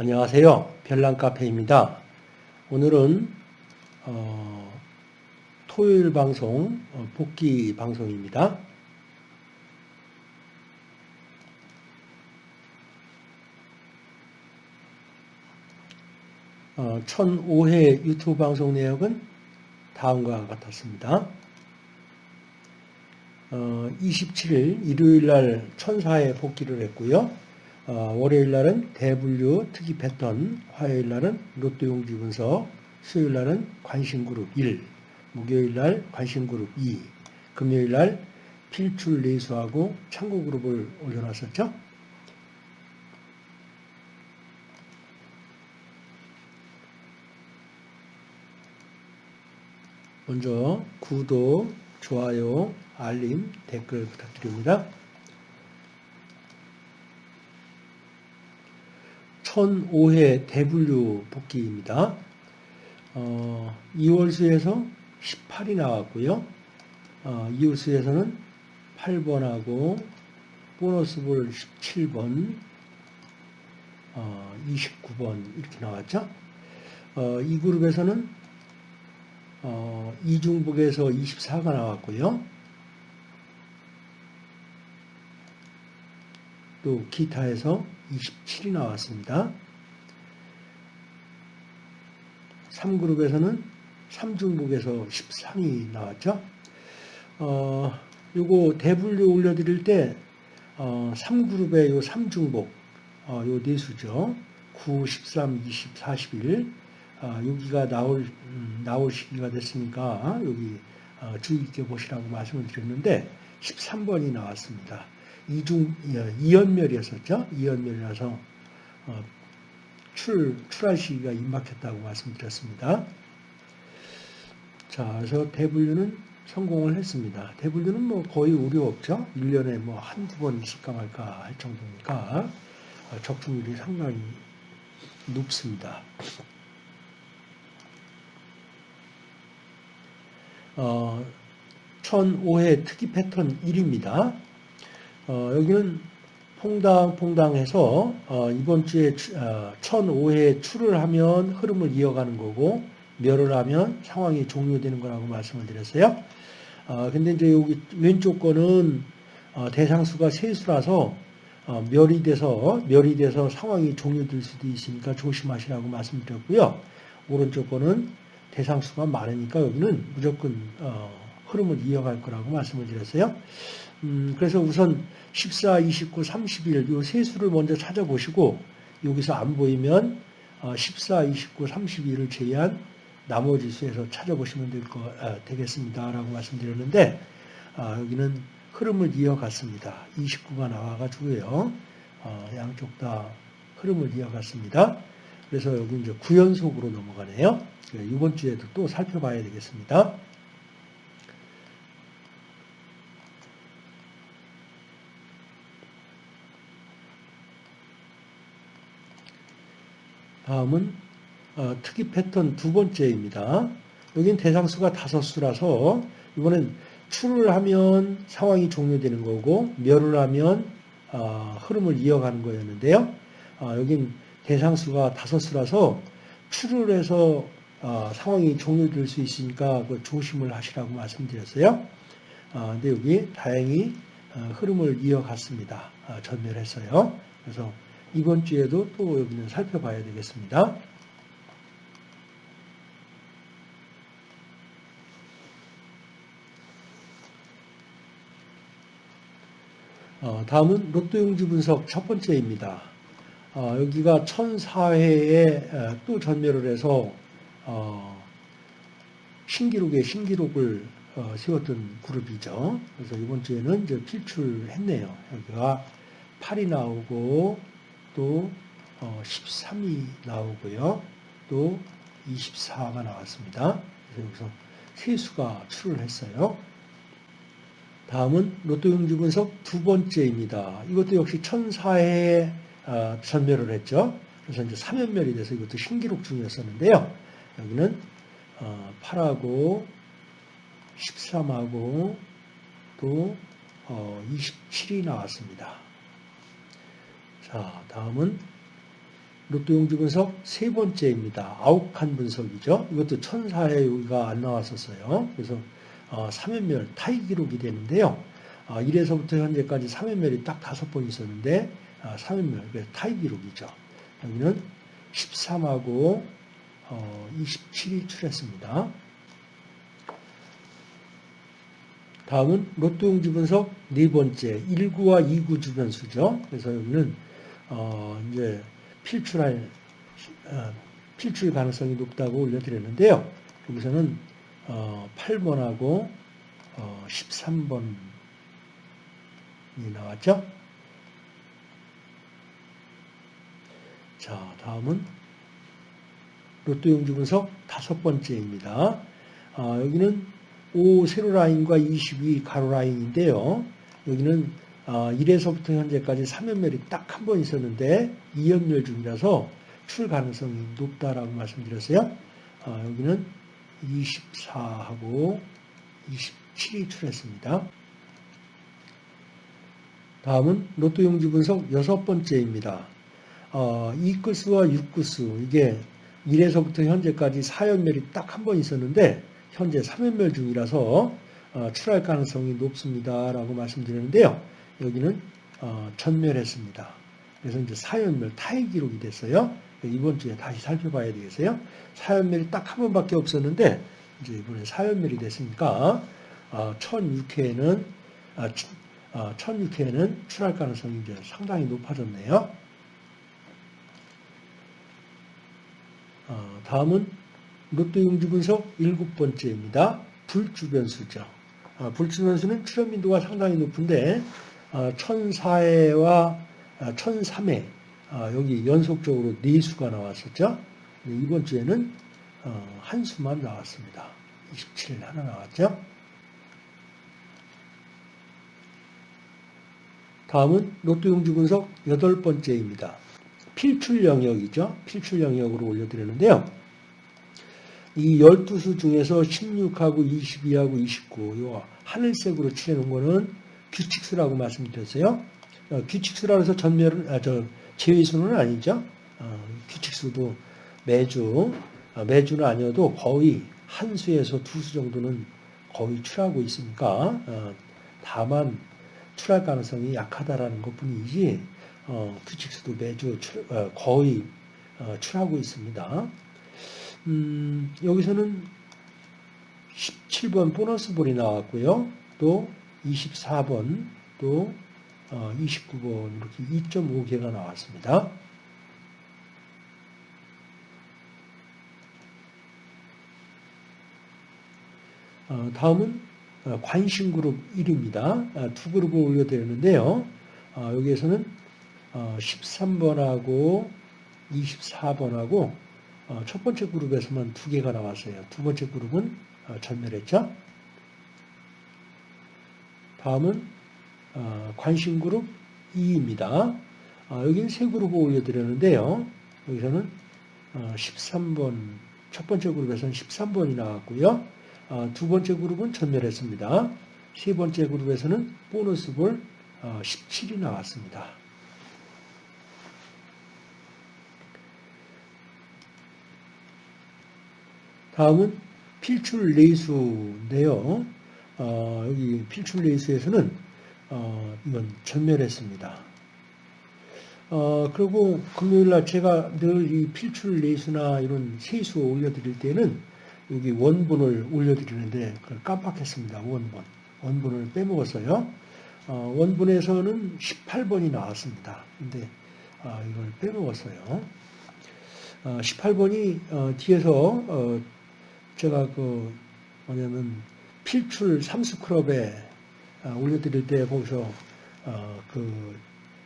안녕하세요. 별난카페입니다. 오늘은 어, 토요일 방송 어, 복귀 방송입니다. 어, 1005회 유튜브 방송 내역은 다음과 같았습니다. 어, 27일 일요일 날 천사에 복귀를 했고요. 어, 월요일 날은 대분류 특이 패턴, 화요일 날은 롯데용지 분석, 수요일 날은 관심그룹 1, 목요일 날 관심그룹 2, 금요일 날 필출 레이수하고 창고그룹을 올려놨었죠. 먼저 구독, 좋아요, 알림, 댓글 부탁드립니다. 1005회 대분류 복귀입니다. 어, 2월수에서 18이 나왔고요. 어, 이웃수에서는 8번하고 보너스볼 17번, 어, 29번 이렇게 나왔죠. 어, 이 그룹에서는 어, 이중북에서 24가 나왔고요. 또 기타에서 27이 나왔습니다. 3그룹에서는 3중북에서 13이 나왔죠. 어, 요거 대분류 올려드릴 때, 어, 3그룹의 요 3중복, 어, 요 네수죠. 9, 13, 20, 41. 어, 여기가 나올, 음, 나올 시기가 됐으니까 여기 어, 주의 깊게 보시라고 말씀을 드렸는데 13번이 나왔습니다. 이중 이연멸이었었죠. 이연멸이라서 어, 출 출할 시기가 임박했다고 말씀드렸습니다. 자, 그래서 대분류는 성공을 했습니다. 대분류는 뭐 거의 우려 없죠. 1년에 뭐 한두 번 있을까 말까 할 정도니까 어, 적중률이 상당히 높습니다. 어, 1005회 특이 패턴 1입니다. 어, 여기는 퐁당퐁당해서 어, 이번 주에 어, 1005회 출을 하면 흐름을 이어가는 거고 멸을 하면 상황이 종료되는 거라고 말씀을 드렸어요. 어, 근데 이제 여기 왼쪽 거는 어, 대상수가 세수라서 어, 멸이 돼서 멸이 돼서 상황이 종료될 수도 있으니까 조심하시라고 말씀드렸고요. 오른쪽 거는 대상수가 많으니까 여기는 무조건 어, 흐름을 이어갈 거라고 말씀을 드렸어요. 음, 그래서 우선 14, 29, 31, 이세 수를 먼저 찾아보시고 여기서 안 보이면 14, 29, 31을 제외한 나머지 수에서 찾아보시면 될 거, 아, 되겠습니다. 라고 말씀드렸는데 아, 여기는 흐름을 이어갔습니다. 29가 나와가지고요. 어, 양쪽 다 흐름을 이어갔습니다. 그래서 여기 이제 구연속으로 넘어가네요. 이번 주에도 또 살펴봐야 되겠습니다. 다음은 어, 특이 패턴 두 번째입니다. 여긴 대상수가 다섯 수라서 이번엔 출을 하면 상황이 종료되는 거고 멸을 하면 어, 흐름을 이어가는 거였는데요. 어, 여긴 대상수가 다섯 수라서 출을 해서 어, 상황이 종료될 수 있으니까 그 조심을 하시라고 말씀드렸어요. 어, 근데 여기 다행히 어, 흐름을 이어갔습니다. 전멸했어요. 그래서 이번 주에도 또 여기는 살펴봐야 되겠습니다. 어, 다음은 로또용지 분석 첫 번째입니다. 어, 여기가 1004회에 또 전멸을 해서 어, 신기록에 신기록을 어, 세웠던 그룹이죠. 그래서 이번 주에는 이제 필출했네요. 여기가 8이 나오고 또 13이 어, 나오고요. 또 24가 나왔습니다. 그래서 여기서 세수가 출을 했어요. 다음은 로또 용지 분석 두 번째입니다. 이것도 역시 1004회에 어, 전멸을 했죠. 그래서 이제 3연멸이 돼서 이것도 신기록 중이었었는데요. 여기는 8하고 13하고 또 27이 나왔습니다. 자, 다음은 로또 용지 분석 세 번째입니다. 칸 분석이죠. 이것도 천사에 여기가 안 나왔었어요. 그래서 어, 3연멸 타이 기록이 되는데요. 어, 1에서부터 현재까지 3연멸이 딱 다섯 번 있었는데 어, 3연멸, 그래서 타이 기록이죠. 여기는 13하고 어, 27이 출했습니다. 다음은 로또 용지 분석 네 번째 1구와 2구 주변수죠. 그래서 여기는 어, 이제 필출할 어, 필출 가능성이 높다고 올려드렸는데요. 여기서는 어, 8번하고 어, 13번이 나왔죠. 자, 다음은 로또 용지 분석 다섯 번째입니다. 어, 여기는 5 세로 라인과 22 가로 라인인데요. 여기는 1에서부터 어, 현재까지 3연멸이 딱 한 번 있었는데 2연멸 중이라서 출 가능성이 높다라고 말씀드렸어요. 어, 여기는 24하고 27이 출했습니다. 다음은 로또 용지 분석 여섯 번째입니다. 어, 2구수와 6구수 이게 1에서부터 현재까지 4연멸이 딱 한 번 있었는데 현재 3연멸 중이라서 어, 출할 가능성이 높습니다. 라고 말씀드렸는데요. 여기는 어, 전멸했습니다. 그래서 이제 4연멸 타의 기록이 됐어요. 이번 주에 다시 살펴봐야 되겠어요. 4연멸이 딱 한 번밖에 없었는데 이제 이번에 4연멸이 됐으니까 어, 1006회에는 어, 1006회에는 출할 가능성이 이제 상당히 높아졌네요. 어, 다음은 로또 용지 분석 일곱 번째입니다. 불주변수죠. 아, 불주변수는 출현 빈도가 상당히 높은데 아, 1004회와 아, 1003회 아, 여기 연속적으로 네 수가 나왔었죠. 이번 주에는 어, 한 수만 나왔습니다. 27 하나 나왔죠. 다음은 로또 용지 분석 여덟 번째입니다. 필출 영역이죠. 필출 영역으로 올려드렸는데요. 이 12수 중에서 16하고 22하고 29, 요 하늘색으로 칠해놓은 거는 규칙수라고 말씀드렸어요. 어, 규칙수라 해서 전멸은, 아, 저, 제외수는 아니죠. 어, 규칙수도 매주, 어, 매주는 아니어도 거의 한 수에서 두 수 정도는 거의 출하고 있으니까, 어, 다만 출할 가능성이 약하다라는 것 뿐이지, 어, 규칙수도 매주 출, 어, 거의 출하고 있습니다. 음, 여기서는 17번 보너스 볼이 나왔고요. 또 24번, 또 29번 어, 이렇게 2.5개가 나왔습니다. 어, 다음은 어, 관심 그룹 1입니다. 두 그룹을 올려드렸는데요. 여기에서는 13번하고 24번하고 어, 첫 번째 그룹에서만 두 개가 나왔어요. 두 번째 그룹은 어, 전멸했죠. 다음은 어, 관심 그룹 2입니다. 여기는 세 그룹을 올려드렸는데요. 여기서는 13번, 첫 번째 그룹에서는 13번이 나왔고요. 두 번째 그룹은 전멸했습니다. 세 번째 그룹에서는 보너스 볼 17이 나왔습니다. 다음은 필출 레이수인데요. 어, 여기 필출 레이수에서는 어, 이건 전멸했습니다. 어, 그리고 금요일날 제가 늘 이 필출 레이수나 이런 세수 올려드릴 때는 여기 원본을 올려드리는데 그걸 깜빡했습니다. 원본. 원본을 빼먹었어요. 어, 원본에서는 18번이 나왔습니다. 근데 아, 이걸 빼먹었어요. 18번이 어, 뒤에서 어, 제가 그 뭐냐면 필출 삼수클럽에 아, 올려드릴 때 거기서 어, 그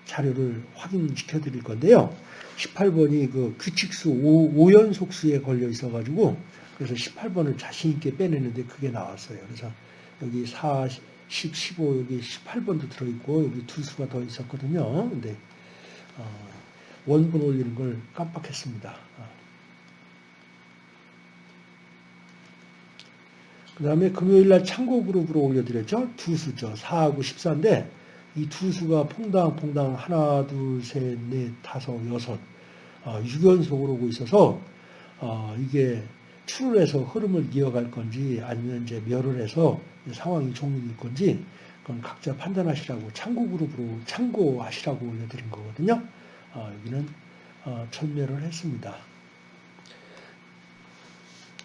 자료를 확인시켜 드릴 건데요. 18번이 그 규칙수 5, 연속수에 걸려 있어가지고 그래서 18번을 자신있게 빼내는데 그게 나왔어요. 그래서 여기 4, 10, 15 여기 18번도 들어있고 여기 두 수가 더 있었거든요. 근데 어, 원본 올리는 걸 깜빡했습니다. 그 다음에 금요일날 참고 그룹으로 올려드렸죠. 두 수죠. 4하고 14인데 이 두 수가 퐁당퐁당 하나, 둘, 셋, 넷, 다섯, 여섯 어, 유견속으로 오고 있어서 어, 이게 출을 해서 흐름을 이어갈 건지 아니면 이제 멸을 해서 상황이 종료될 건지 그건 각자 판단하시라고 참고 그룹으로 참고하시라고 올려드린 거거든요. 어, 여기는 어, 천멸을 했습니다.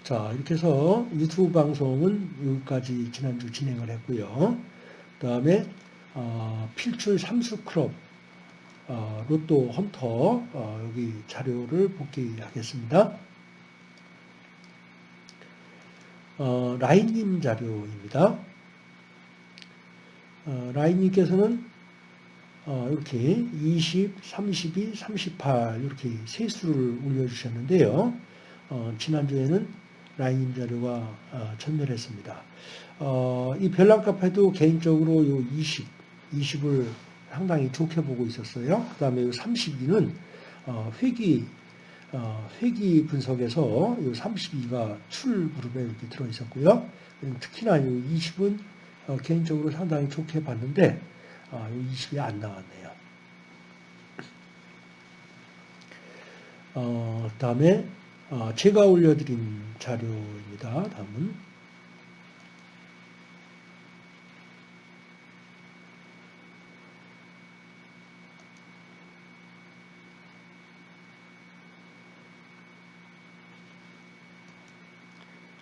자 이렇게 해서 유튜브 방송은 여기까지 지난주 진행을 했고요. 그 다음에 어, 필출 삼수 크롭 어, 로또 헌터 어, 여기 자료를 복귀하겠습니다. 어, 라인님 자료입니다. 어, 라인님께서는 어, 이렇게 20, 32, 38 이렇게 세 수를 올려주셨는데요. 어, 지난주에는 라인 자료가 어, 전멸했습니다. 어, 이 별난 카페도 개인적으로 요 20, 20을 상당히 좋게 보고 있었어요. 그 다음에 요 32는 어, 회기 어, 회기 분석에서 요 32가 출 그룹에 이렇게 들어 있었고요. 특히나 요 20은 어, 개인적으로 상당히 좋게 봤는데 어, 요 20이 안 나왔네요. 어, 다음에 어, 제가 올려드린 자료입니다. 다음은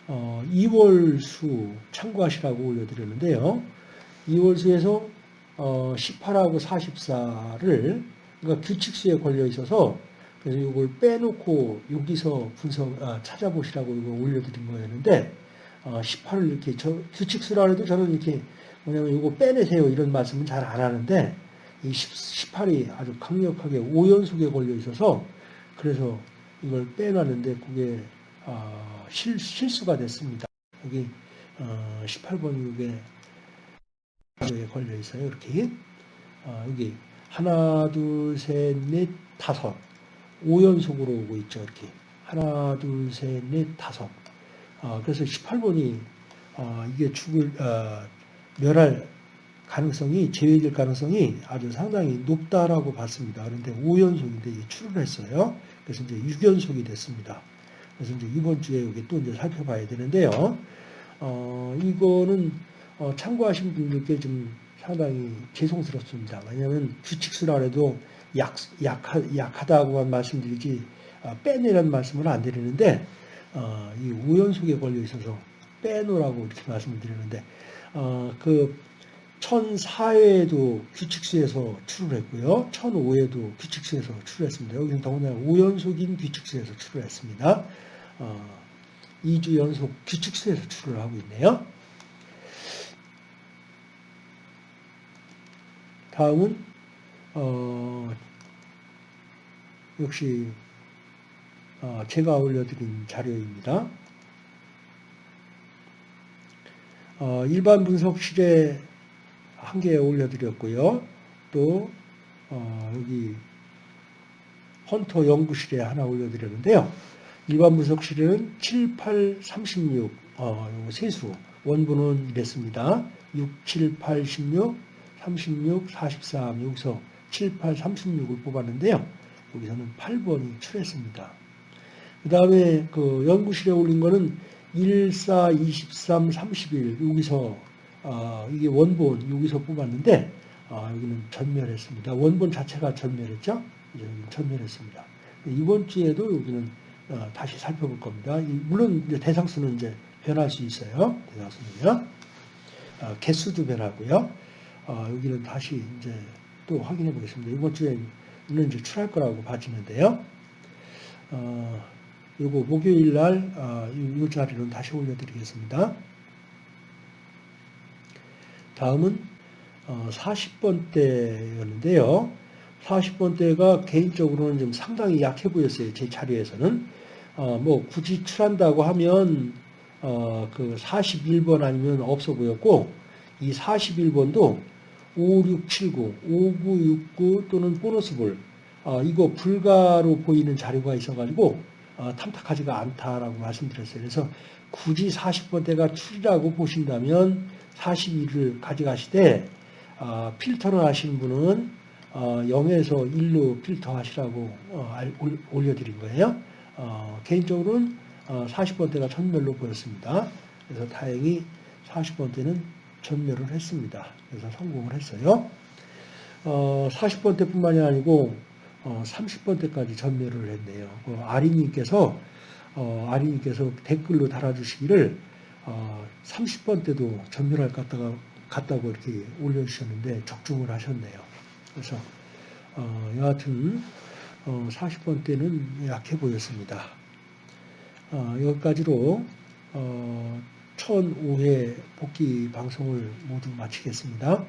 어, 2월 수 참고하시라고 올려드렸는데요. 2월 수에서 어, 18하고 44를 그러니까 규칙수에 걸려 있어서 그래서 이걸 빼놓고 여기서 분석 아, 찾아보시라고 이거 올려드린 거였는데 어, 18을 이렇게 저 규칙수라 해도 저는 이렇게 뭐냐면 이거 빼내세요 이런 말씀은 잘 안 하는데 이 18이 아주 강력하게 5연속에 걸려 있어서 그래서 이걸 빼놨는데 그게 어, 실, 실수가 됐습니다. 여기 어, 18번 이게 걸려 있어요. 이렇게 어, 여기 하나 둘 셋 넷 다섯 5연속으로 오고 있죠. 이렇게 하나 둘 셋 넷 다섯 어, 그래서 18번이 어, 이게 죽을 어, 멸할 가능성이 제외될 가능성이 아주 상당히 높다라고 봤습니다. 그런데 5연속인데 출을 했어요. 그래서 이제 6연속이 됐습니다. 그래서 이제 이번 주에 여기 또 이제 살펴봐야 되는데요. 어, 이거는 어, 참고하신 분들께 좀 상당히 죄송스럽습니다. 왜냐하면 규칙수라 해도 약, 약하, 약하다고만 말씀드리지 어, 빼내라는 말씀을 안 드리는데 어, 이 우연속에 걸려 있어서 빼놓으라고 이렇게 말씀을 드리는데 어, 그 1004회에도 규칙수에서 출을 했고요. 1005회에도 규칙수에서 출했습니다. 여기는 더군다나 우연속인 규칙수에서 출을 했습니다. 어, 2주 연속 규칙수에서 출을 하고 있네요. 다음은 어, 역시 어, 제가 올려드린 자료입니다. 어, 일반 분석실에 한 개 올려드렸고요. 또 어, 여기 헌터 연구실에 하나 올려드렸는데요. 일반 분석실은 7, 8, 36 어, 세수 원본은 이랬습니다. 6, 7, 8, 16, 36, 43 여기서 7, 8, 36을 뽑았는데요. 여기서는 8번이 출했습니다. 그 다음에 그 연구실에 올린 거는 1, 4, 23, 31 여기서 어, 이게 원본 여기서 뽑았는데 어, 여기는 전멸했습니다. 원본 자체가 전멸했죠. 여기는 전멸했습니다. 이번 주에도 여기는 어, 다시 살펴볼 겁니다. 물론 이제 대상수는 이제 변할 수 있어요. 대상수는요. 어, 개수도 변하고요. 어, 여기는 다시 이제 또 확인해 보겠습니다. 이번 주에는 이제 출할 거라고 봐지는데요. 어, 요거 목요일 날, 어, 이, 이 자리는 다시 올려드리겠습니다. 다음은 어, 40번대였는데요. 40번대가 개인적으로는 좀 상당히 약해 보였어요. 제 자리에서는. 어, 뭐 굳이 출한다고 하면 어, 그 41번 아니면 없어 보였고 이 41번도 5679, 5969 또는 보너스볼 어, 이거 불가로 보이는 자료가 있어가지고 어, 탐탁하지가 않다라고 말씀드렸어요. 그래서 굳이 40번대가 출이라고 보신다면 42를 가져가시되 어, 필터를 하시는 분은 어, 0에서 1로 필터 하시라고 어, 올려드린 거예요. 어, 개인적으로는 어, 40번대가 전멸로 보였습니다. 그래서 다행히 40번대는 전멸을 했습니다. 그래서 성공을 했어요. 어, 40번대 뿐만이 아니고 어, 30번대까지 전멸을 했네요. 그 아리님께서 어, 아리님께서 댓글로 달아주시기를 어, 30번대도 전멸할 것 같다가 같다고 이렇게 올려주셨는데 적중을 하셨네요. 그래서 어, 여하튼 어, 40번대는 약해 보였습니다. 어, 여기까지로 어, 1005회 복귀 방송을 모두 마치겠습니다.